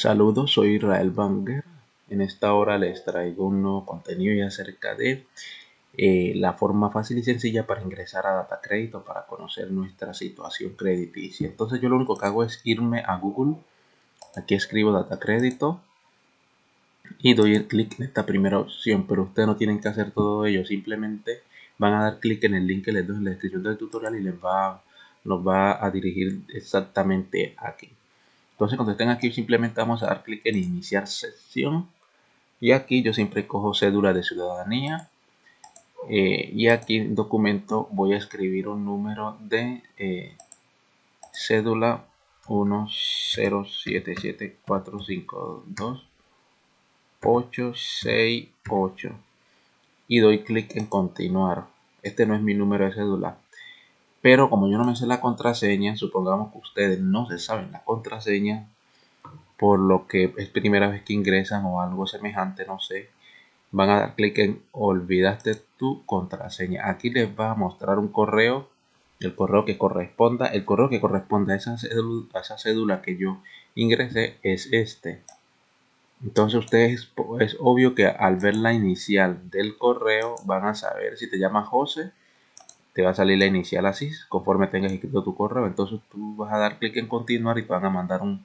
Saludos, soy Israel Banger. En esta hora les traigo un nuevo contenido acerca de eh, la forma fácil y sencilla para ingresar a Data Crédito para conocer nuestra situación crediticia. Entonces yo lo único que hago es irme a Google. Aquí escribo Data Crédito y doy el clic en esta primera opción, pero ustedes no tienen que hacer todo ello, simplemente van a dar clic en el link que les doy en la descripción del tutorial y les va, va a dirigir exactamente aquí. Entonces cuando estén aquí simplemente vamos a dar clic en iniciar sesión. Y aquí yo siempre cojo cédula de ciudadanía. Eh, y aquí en documento voy a escribir un número de eh, cédula 1077452 y doy clic en continuar. Este no es mi número de cédula pero como yo no me sé la contraseña, supongamos que ustedes no se saben la contraseña, por lo que es primera vez que ingresan o algo semejante, no sé, van a dar clic en olvidaste tu contraseña. Aquí les va a mostrar un correo, el correo que corresponda, el correo que corresponda a esa cédula, a esa cédula que yo ingresé es este. Entonces ustedes es obvio que al ver la inicial del correo van a saber si te llama José te va a salir la inicial así conforme tengas escrito tu correo. Entonces tú vas a dar clic en continuar y te van a mandar un,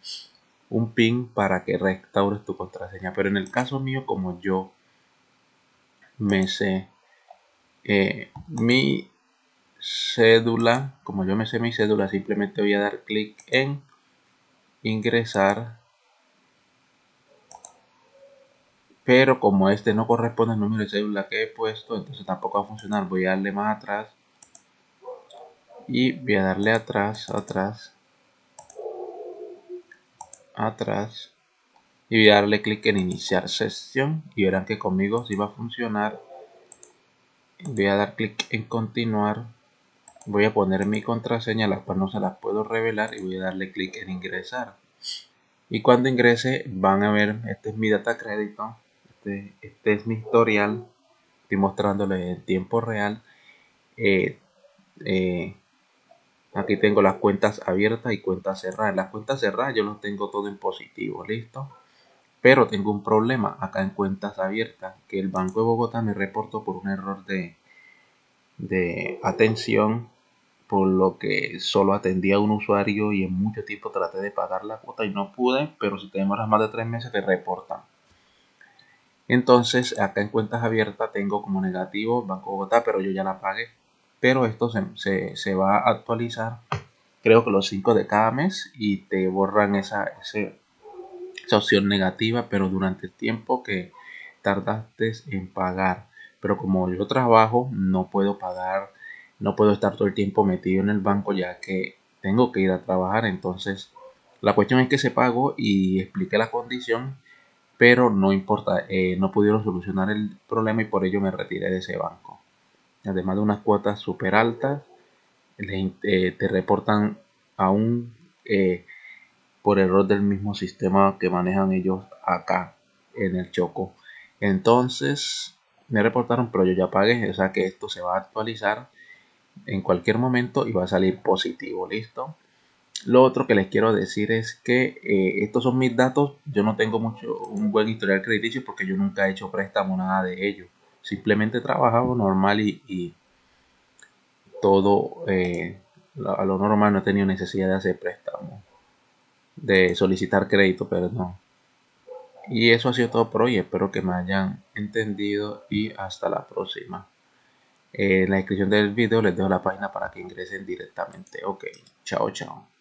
un pin para que restaures tu contraseña. Pero en el caso mío como yo me sé eh, mi cédula como yo me sé mi cédula simplemente voy a dar clic en ingresar. Pero como este no corresponde al número de cédula que he puesto entonces tampoco va a funcionar. Voy a darle más atrás y voy a darle atrás, atrás, atrás y voy a darle clic en iniciar sesión y verán que conmigo sí va a funcionar. Voy a dar clic en continuar voy a poner mi contraseña la cual no se la puedo revelar y voy a darle clic en ingresar. Y cuando ingrese van a ver este es mi data crédito este, este es mi historial estoy mostrándole en tiempo real eh, eh, Aquí tengo las cuentas abiertas y cuentas cerradas. las cuentas cerradas yo lo tengo todo en positivo, ¿listo? Pero tengo un problema acá en cuentas abiertas, que el Banco de Bogotá me reportó por un error de, de atención, por lo que solo atendía a un usuario y en mucho tiempo traté de pagar la cuota y no pude, pero si te demoras más de tres meses te reportan. Entonces acá en cuentas abiertas tengo como negativo Banco de Bogotá, pero yo ya la pagué pero esto se, va a actualizar creo que los 5 de cada mes y te borran esa, esa opción negativa pero durante el tiempo que tardaste en pagar. Pero como yo trabajo no puedo pagar no puedo estar todo el tiempo metido en el banco ya que tengo que ir a trabajar. Entonces la cuestión es que se pagó y expliqué la condición pero no importa eh, no pudieron solucionar el problema y por ello me retiré de ese banco además de unas cuotas súper altas, eh, te reportan aún eh, por error del mismo sistema que manejan ellos acá en el Choco. Entonces me reportaron, pero yo ya pagué, o sea que esto se va a actualizar en cualquier momento y va a salir positivo, listo. Lo otro que les quiero decir es que eh, estos son mis datos. Yo no tengo mucho un buen historial crediticio porque yo nunca he hecho préstamo nada de ello simplemente trabajaba normal y, todo eh, a lo normal no he tenido necesidad de hacer préstamo de solicitar crédito perdón. Y eso ha sido todo por hoy. Espero que me hayan entendido y hasta la próxima. En la descripción del video les dejo la página para que ingresen directamente. Ok chao chao